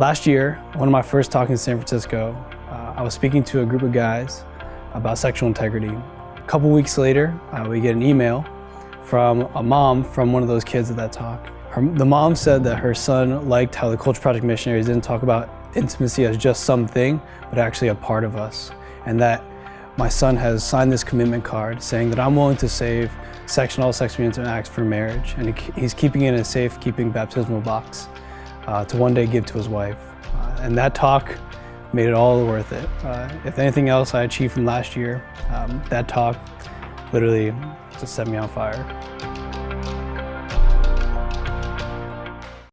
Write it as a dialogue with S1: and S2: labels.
S1: Last year, one of my first talks in San Francisco, uh, I was speaking to a group of guys about sexual integrity. A couple weeks later, uh, we get an email from a mom from one of those kids at that talk. Her, the mom said that her son liked how the Culture Project missionaries didn't talk about intimacy as just something, but actually a part of us. And that my son has signed this commitment card saying that I'm willing to save sexual sex and all sexually intimate acts for marriage. And he's keeping it in a safe-keeping baptismal box uh, to one day give to his wife. Uh, and that talk made it all worth it. Uh, if anything else I achieved from last year, um, that talk literally just set me on fire.